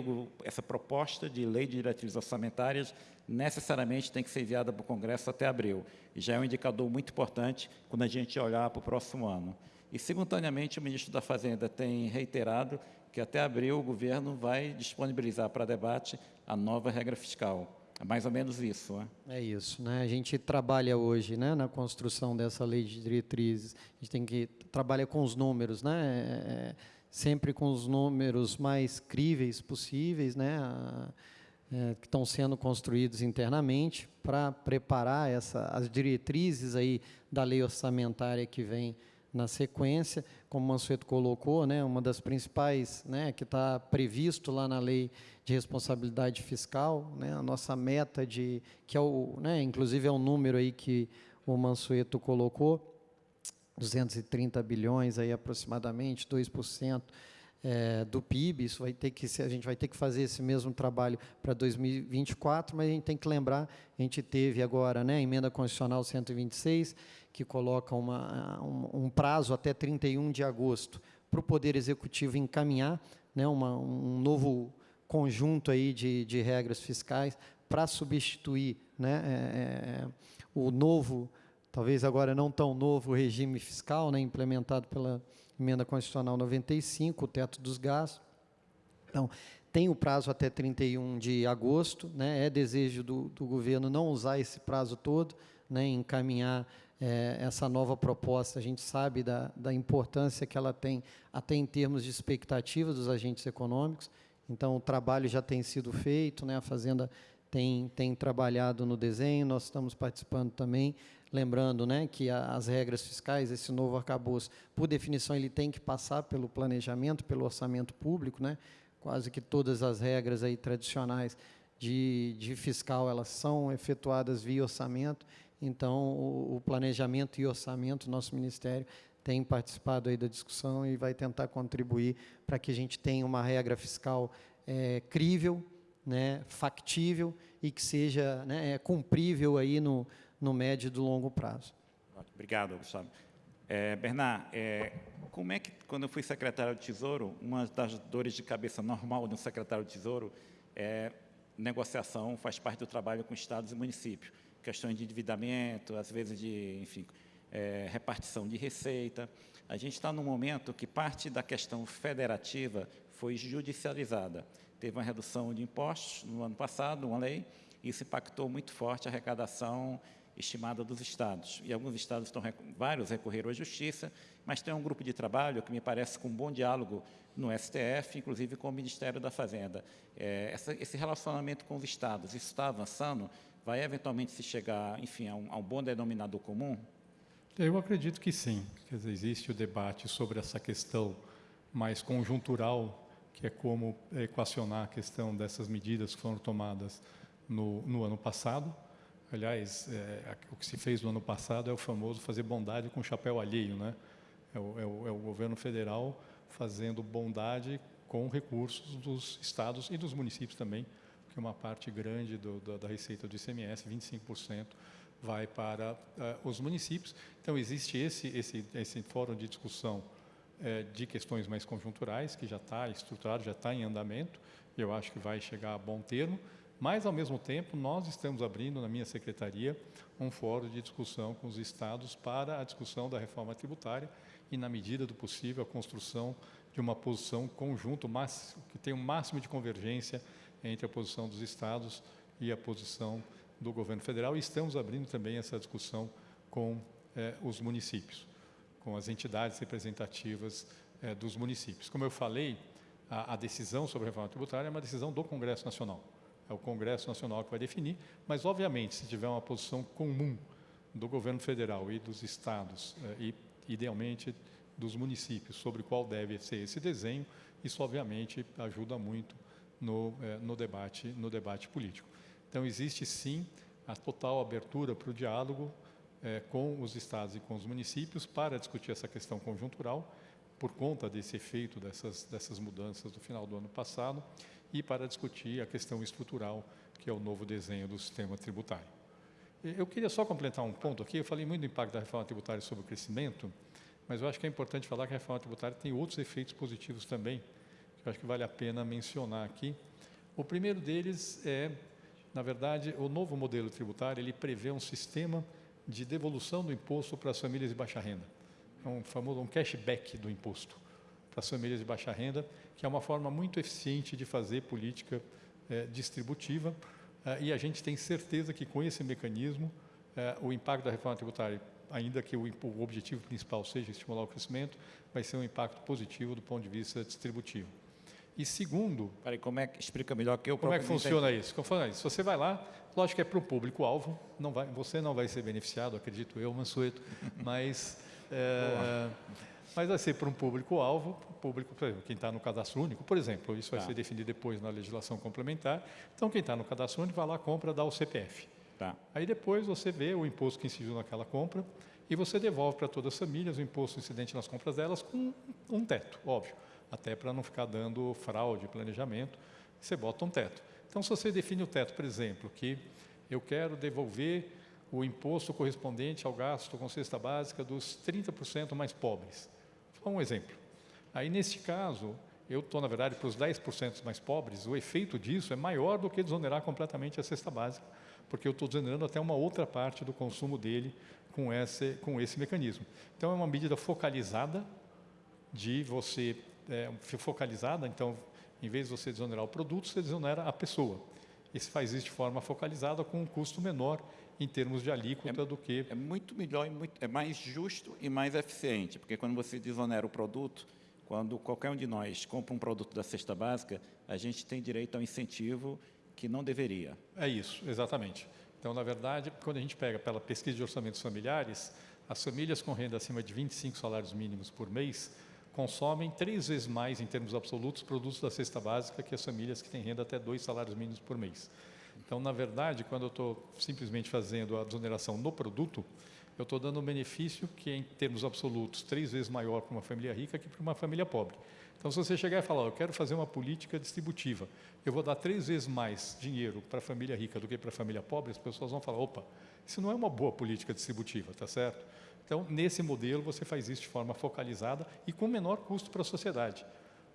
essa proposta de lei de diretrizes orçamentárias, necessariamente tem que ser enviada para o Congresso até abril. E já é um indicador muito importante quando a gente olhar para o próximo ano. E, simultaneamente, o ministro da Fazenda tem reiterado que até abril o governo vai disponibilizar para debate a nova regra fiscal. É mais ou menos isso. Né? É isso. Né? A gente trabalha hoje né, na construção dessa lei de diretrizes. A gente tem que trabalhar com os números, né? É, é, sempre com os números mais críveis possíveis, né? É, que estão sendo construídos internamente para preparar essa, as diretrizes aí da lei orçamentária que vem na sequência, como o Mansueto colocou, né, uma das principais, né, que está previsto lá na lei de responsabilidade fiscal, né, a nossa meta de, que é o, né, inclusive é um número aí que o Mansueto colocou, 230 bilhões aí aproximadamente, 2%, é, do PIB, isso vai ter que ser, a gente vai ter que fazer esse mesmo trabalho para 2024, mas a gente tem que lembrar, a gente teve agora né, a emenda constitucional 126, que coloca uma, um, um prazo até 31 de agosto para o Poder Executivo encaminhar né, uma, um novo conjunto aí de, de regras fiscais para substituir né, é, o novo, talvez agora não tão novo regime fiscal, né, implementado pela emenda constitucional 95, o teto dos gastos. Então, tem o prazo até 31 de agosto, né, é desejo do, do governo não usar esse prazo todo, né, encaminhar é, essa nova proposta. A gente sabe da, da importância que ela tem, até em termos de expectativas dos agentes econômicos. Então, o trabalho já tem sido feito, né? a Fazenda tem, tem trabalhado no desenho, nós estamos participando também, lembrando né, que a, as regras fiscais, esse novo arcabouço, por definição, ele tem que passar pelo planejamento, pelo orçamento público, né? quase que todas as regras aí tradicionais de, de fiscal, elas são efetuadas via orçamento, então o, o planejamento e orçamento, nosso Ministério tem participado aí da discussão e vai tentar contribuir para que a gente tenha uma regra fiscal é, crível, né, factível e que seja né, é, cumprível aí no, no médio e do longo prazo. Obrigado, Gustavo. É, Bernard, é, como é que, quando eu fui secretário de Tesouro, uma das dores de cabeça normal de um secretário de Tesouro é negociação, faz parte do trabalho com estados e municípios. Questões de endividamento, às vezes de, enfim, é, repartição de receita. A gente está num momento que parte da questão federativa foi judicializada. Teve uma redução de impostos no ano passado, uma lei, isso impactou muito forte a arrecadação estimada dos estados. E alguns estados estão, vários recorreram à justiça, mas tem um grupo de trabalho que me parece com um bom diálogo no STF, inclusive com o Ministério da Fazenda. É, essa, esse relacionamento com os estados, isso está avançando? Vai eventualmente se chegar, enfim, a um, a um bom denominador comum? Eu acredito que sim. Quer dizer, existe o debate sobre essa questão mais conjuntural, que é como equacionar a questão dessas medidas que foram tomadas no, no ano passado, Aliás, é, o que se fez no ano passado é o famoso fazer bondade com chapéu alheio, né? É o, é o, é o governo federal fazendo bondade com recursos dos estados e dos municípios também, porque uma parte grande do, da, da, receita do ICMS, 25%, vai para uh, os municípios. Então, existe esse, esse, esse fórum de discussão uh, de questões mais conjunturais, que já está estruturado, já está em andamento, e eu acho que vai chegar a bom termo. Mas, ao mesmo tempo, nós estamos abrindo, na minha secretaria, um fórum de discussão com os estados para a discussão da reforma tributária e, na medida do possível, a construção de uma posição conjunta, que tenha o um máximo de convergência entre a posição dos estados e a posição do governo federal. E estamos abrindo também essa discussão com eh, os municípios, com as entidades representativas eh, dos municípios. Como eu falei, a, a decisão sobre a reforma tributária é uma decisão do Congresso Nacional o Congresso Nacional que vai definir, mas, obviamente, se tiver uma posição comum do governo federal e dos estados, eh, e, idealmente, dos municípios, sobre qual deve ser esse desenho, isso, obviamente, ajuda muito no, eh, no, debate, no debate político. Então, existe, sim, a total abertura para o diálogo eh, com os estados e com os municípios para discutir essa questão conjuntural, por conta desse efeito dessas, dessas mudanças do final do ano passado, e para discutir a questão estrutural, que é o novo desenho do sistema tributário. Eu queria só completar um ponto aqui, eu falei muito do impacto da reforma tributária sobre o crescimento, mas eu acho que é importante falar que a reforma tributária tem outros efeitos positivos também, que eu acho que vale a pena mencionar aqui. O primeiro deles é, na verdade, o novo modelo tributário, ele prevê um sistema de devolução do imposto para as famílias de baixa renda, é um famoso um cashback do imposto para as famílias de baixa renda, que é uma forma muito eficiente de fazer política é, distributiva. É, e a gente tem certeza que com esse mecanismo, é, o impacto da reforma tributária, ainda que o, o objetivo principal seja estimular o crescimento, vai ser um impacto positivo do ponto de vista distributivo. E segundo... Peraí, como é que explica melhor que eu Como é que funciona isso? Como funciona isso? Você vai lá, lógico que é para o público-alvo, não vai, você não vai ser beneficiado, acredito eu, Mansueto, mas... É, mas vai ser para um público-alvo, público, por exemplo, quem está no cadastro único, por exemplo, isso vai tá. ser definido depois na legislação complementar. Então, quem está no cadastro único vai lá, compra, dá o CPF. Tá. Aí depois você vê o imposto que incidiu naquela compra e você devolve para todas as famílias o imposto incidente nas compras delas com um teto, óbvio, até para não ficar dando fraude, planejamento, você bota um teto. Então, se você define o teto, por exemplo, que eu quero devolver o imposto correspondente ao gasto com cesta básica dos 30% mais pobres. Só um exemplo. Aí, nesse caso, eu estou, na verdade, para os 10% mais pobres, o efeito disso é maior do que desonerar completamente a cesta básica, porque eu estou desonerando até uma outra parte do consumo dele com esse, com esse mecanismo. Então, é uma medida focalizada de você, é, focalizada, então, em vez de você desonerar o produto, você desonera a pessoa. E se faz isso de forma focalizada com um custo menor em termos de alíquota é, do que... É muito melhor, e muito, é mais justo e mais eficiente, porque quando você desonera o produto, quando qualquer um de nós compra um produto da cesta básica, a gente tem direito ao incentivo que não deveria. É isso, exatamente. Então, na verdade, quando a gente pega pela pesquisa de orçamentos familiares, as famílias com renda acima de 25 salários mínimos por mês consomem três vezes mais, em termos absolutos, produtos da cesta básica que as famílias que têm renda até dois salários mínimos por mês. Então, na verdade, quando eu estou simplesmente fazendo a desoneração no produto, eu estou dando um benefício que é, em termos absolutos, três vezes maior para uma família rica que para uma família pobre. Então, se você chegar e falar, eu quero fazer uma política distributiva, eu vou dar três vezes mais dinheiro para a família rica do que para a família pobre, as pessoas vão falar, opa, isso não é uma boa política distributiva, tá certo? Então, nesse modelo, você faz isso de forma focalizada e com menor custo para a sociedade,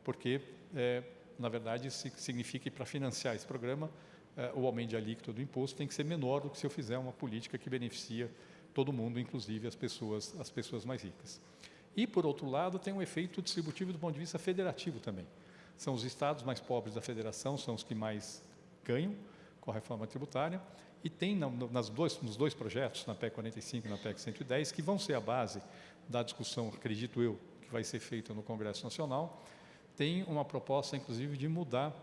porque, é, na verdade, isso significa que para financiar esse programa, é, o aumento de alíquota do imposto tem que ser menor do que se eu fizer uma política que beneficia todo mundo, inclusive as pessoas, as pessoas mais ricas. E, por outro lado, tem um efeito distributivo do ponto de vista federativo também. São os estados mais pobres da federação, são os que mais ganham com a reforma tributária, e tem nas dois, nos dois projetos, na PEC 45 e na PEC 110, que vão ser a base da discussão, acredito eu, que vai ser feita no Congresso Nacional, tem uma proposta, inclusive, de mudar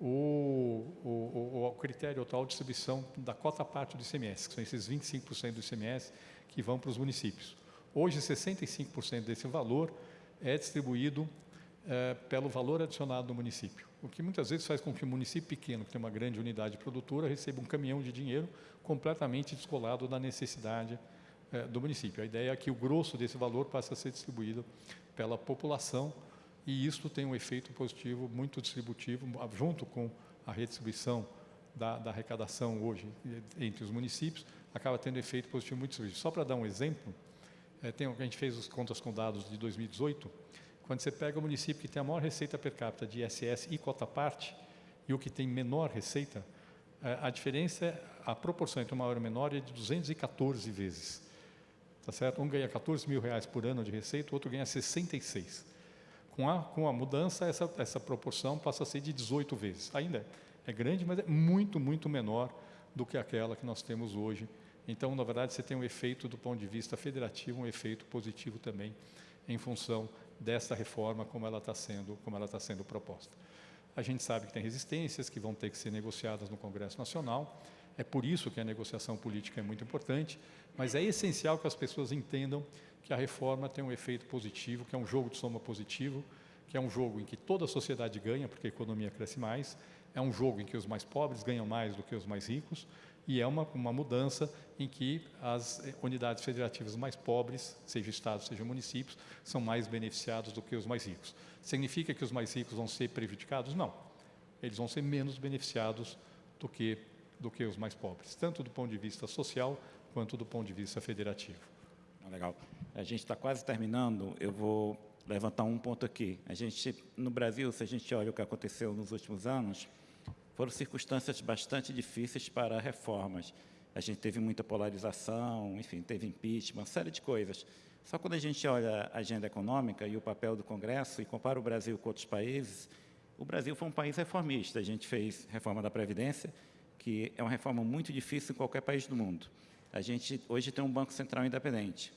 o, o, o, critério total de distribuição da cota parte do ICMS, que são esses 25% do ICMS que vão para os municípios. Hoje, 65% desse valor é distribuído é, pelo valor adicionado do município, o que muitas vezes faz com que um município pequeno, que tem uma grande unidade produtora, receba um caminhão de dinheiro completamente descolado da necessidade é, do município. A ideia é que o grosso desse valor passe a ser distribuído pela população e isto tem um efeito positivo muito distributivo, junto com a redistribuição da, da arrecadação hoje entre os municípios, acaba tendo efeito positivo muito distributivo. Só para dar um exemplo, é, tem, a gente fez as contas com dados de 2018, quando você pega o município que tem a maior receita per capita de ISS e cota parte, e o que tem menor receita, é, a diferença, é, a proporção entre o maior e o menor é de 214 vezes. Tá certo? Um ganha 14 mil reais por ano de receita, o outro ganha 66. Com a, com a mudança, essa, essa proporção passa a ser de 18 vezes. Ainda é grande, mas é muito, muito menor do que aquela que nós temos hoje. Então, na verdade, você tem um efeito do ponto de vista federativo, um efeito positivo também, em função dessa reforma como ela está sendo, como ela está sendo proposta. A gente sabe que tem resistências que vão ter que ser negociadas no Congresso Nacional. É por isso que a negociação política é muito importante, mas é essencial que as pessoas entendam que a reforma tem um efeito positivo, que é um jogo de soma positivo, que é um jogo em que toda a sociedade ganha, porque a economia cresce mais, é um jogo em que os mais pobres ganham mais do que os mais ricos, e é uma, uma mudança em que as unidades federativas mais pobres, seja estados, seja municípios, são mais beneficiados do que os mais ricos. Significa que os mais ricos vão ser prejudicados? Não. Eles vão ser menos beneficiados do que, do que os mais pobres, tanto do ponto de vista social quanto do ponto de vista federativo. Ah, legal. A gente está quase terminando. Eu vou levantar um ponto aqui. A gente, no Brasil, se a gente olha o que aconteceu nos últimos anos, foram circunstâncias bastante difíceis para reformas. A gente teve muita polarização, enfim, teve impeachment, uma série de coisas. Só quando a gente olha a agenda econômica e o papel do Congresso e compara o Brasil com outros países, o Brasil foi um país reformista. A gente fez reforma da Previdência, que é uma reforma muito difícil em qualquer país do mundo. A gente hoje tem um Banco Central independente.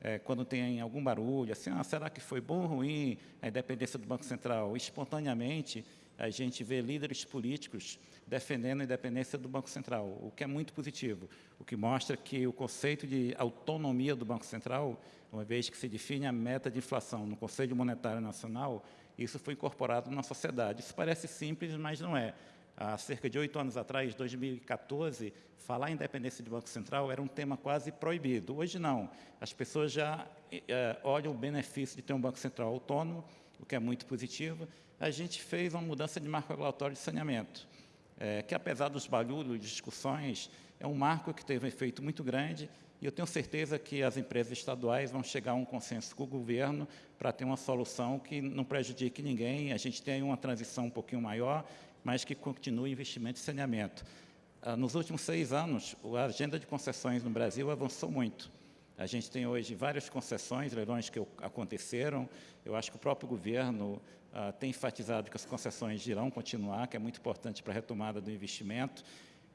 É, quando tem algum barulho, assim, ah, será que foi bom ou ruim a independência do Banco Central? Espontaneamente, a gente vê líderes políticos defendendo a independência do Banco Central, o que é muito positivo, o que mostra que o conceito de autonomia do Banco Central, uma vez que se define a meta de inflação no Conselho Monetário Nacional, isso foi incorporado na sociedade. Isso parece simples, mas não é há cerca de oito anos atrás, 2014, falar em independência do Banco Central era um tema quase proibido. Hoje não. As pessoas já é, olham o benefício de ter um Banco Central autônomo, o que é muito positivo. A gente fez uma mudança de marco regulatório de saneamento, é, que apesar dos barulhos, discussões, é um marco que teve um efeito muito grande e eu tenho certeza que as empresas estaduais vão chegar a um consenso com o governo para ter uma solução que não prejudique ninguém. A gente tem uma transição um pouquinho maior mas que continue investimento em saneamento. Ah, nos últimos seis anos, a agenda de concessões no Brasil avançou muito. A gente tem hoje várias concessões, leilões que aconteceram. Eu acho que o próprio governo ah, tem enfatizado que as concessões irão continuar, que é muito importante para a retomada do investimento.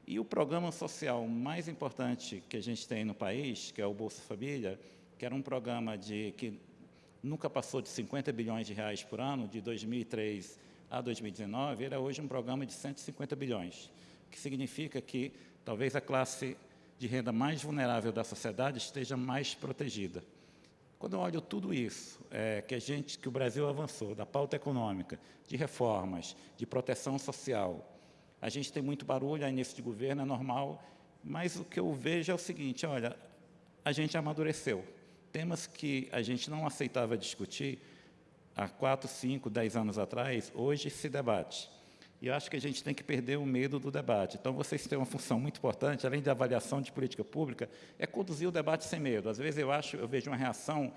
E o programa social mais importante que a gente tem no país, que é o Bolsa Família, que era um programa de, que nunca passou de 50 bilhões de reais por ano, de 2003 a 2019, era hoje um programa de 150 bilhões, o que significa que talvez a classe de renda mais vulnerável da sociedade esteja mais protegida. Quando eu olho tudo isso, é, que a gente, que o Brasil avançou, da pauta econômica, de reformas, de proteção social, a gente tem muito barulho, a início de governo é normal, mas o que eu vejo é o seguinte, olha, a gente amadureceu. Temas que a gente não aceitava discutir há quatro, cinco, dez anos atrás, hoje se debate. E eu acho que a gente tem que perder o medo do debate. Então, vocês têm uma função muito importante, além da avaliação de política pública, é conduzir o debate sem medo. Às vezes eu acho, eu vejo uma reação,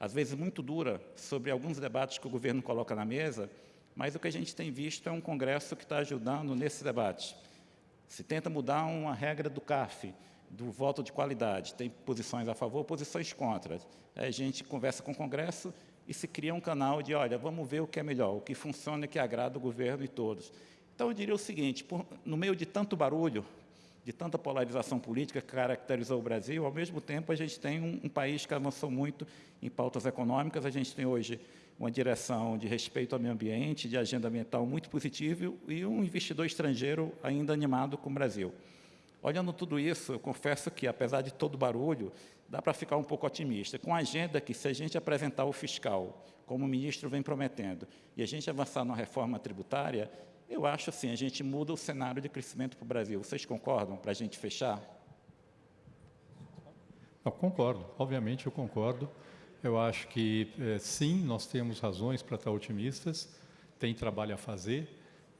às vezes muito dura, sobre alguns debates que o governo coloca na mesa, mas o que a gente tem visto é um Congresso que está ajudando nesse debate. Se tenta mudar uma regra do CAF, do voto de qualidade, tem posições a favor, posições contra. A gente conversa com o Congresso e se cria um canal de, olha, vamos ver o que é melhor, o que funciona e que agrada o governo e todos. Então, eu diria o seguinte, por, no meio de tanto barulho, de tanta polarização política que caracterizou o Brasil, ao mesmo tempo a gente tem um, um país que avançou muito em pautas econômicas, a gente tem hoje uma direção de respeito ao meio ambiente, de agenda ambiental muito positiva e um investidor estrangeiro ainda animado com o Brasil. Olhando tudo isso, eu confesso que, apesar de todo o barulho, dá para ficar um pouco otimista. Com a agenda que, se a gente apresentar o fiscal, como o ministro vem prometendo, e a gente avançar na reforma tributária, eu acho assim, a gente muda o cenário de crescimento para o Brasil. Vocês concordam para a gente fechar? Eu concordo, obviamente eu concordo. Eu acho que, é, sim, nós temos razões para estar otimistas, tem trabalho a fazer,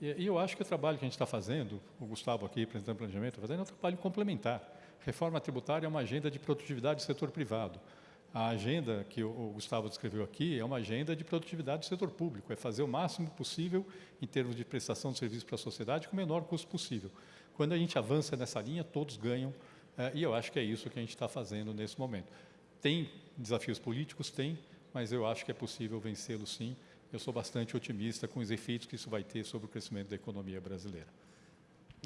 e, eu acho que o trabalho que a gente está fazendo, o Gustavo aqui, presidente do planejamento, está fazendo é um trabalho complementar. Reforma tributária é uma agenda de produtividade do setor privado. A agenda que o Gustavo descreveu aqui é uma agenda de produtividade do setor público, é fazer o máximo possível em termos de prestação de serviço para a sociedade com o menor custo possível. Quando a gente avança nessa linha, todos ganham, é, e eu acho que é isso que a gente está fazendo nesse momento. Tem desafios políticos? Tem, mas eu acho que é possível vencê-los sim, eu sou bastante otimista com os efeitos que isso vai ter sobre o crescimento da economia brasileira.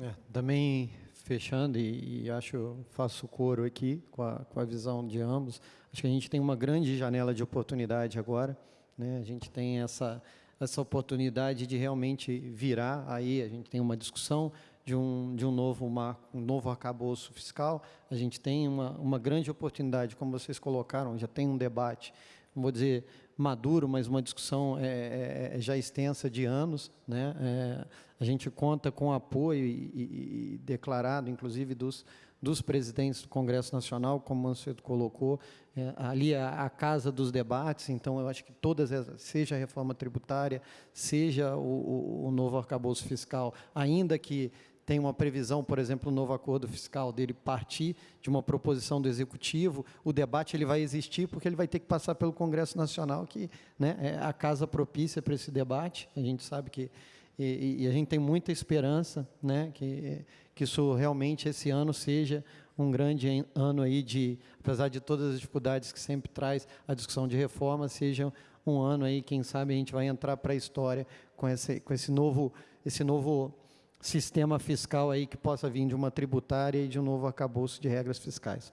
É, também fechando, e, e, acho, faço coro aqui com a, com a visão de ambos, acho que a gente tem uma grande janela de oportunidade agora, né? a gente tem essa, essa oportunidade de realmente virar aí, a gente tem uma discussão de um, de um novo marco, um novo arcabouço fiscal, a gente tem uma, uma grande oportunidade, como vocês colocaram, já tem um debate, vou dizer, maduro, mas uma discussão é, é, é, já extensa de anos. Né? É, a gente conta com apoio e, e, e, declarado, inclusive, dos, dos presidentes do Congresso Nacional, como o Mancedo colocou, é, ali a, a, casa dos debates, então eu acho que todas, essas, seja a reforma tributária, seja o, o, o novo arcabouço fiscal, ainda que tem uma previsão, por exemplo, no novo acordo fiscal dele partir de uma proposição do executivo, o debate ele vai existir porque ele vai ter que passar pelo Congresso Nacional, que né, é a casa propícia para esse debate. A gente sabe que e, e, a gente tem muita esperança, né, que que isso realmente esse ano seja um grande ano aí de, apesar de todas as dificuldades que sempre traz a discussão de reforma, seja um ano aí, quem sabe a gente vai entrar para a história com esse com esse novo esse novo sistema fiscal aí que possa vir de uma tributária e de um novo arcabouço de regras fiscais.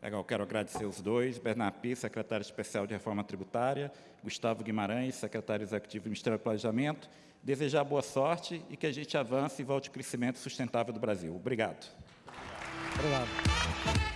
Legal, quero agradecer os dois, Bernard Pi, secretário especial de Reforma Tributária, Gustavo Guimarães, secretário executivo do Ministério do Planejamento, desejar boa sorte e que a gente avance e volte ao crescimento sustentável do Brasil. Obrigado. Obrigado.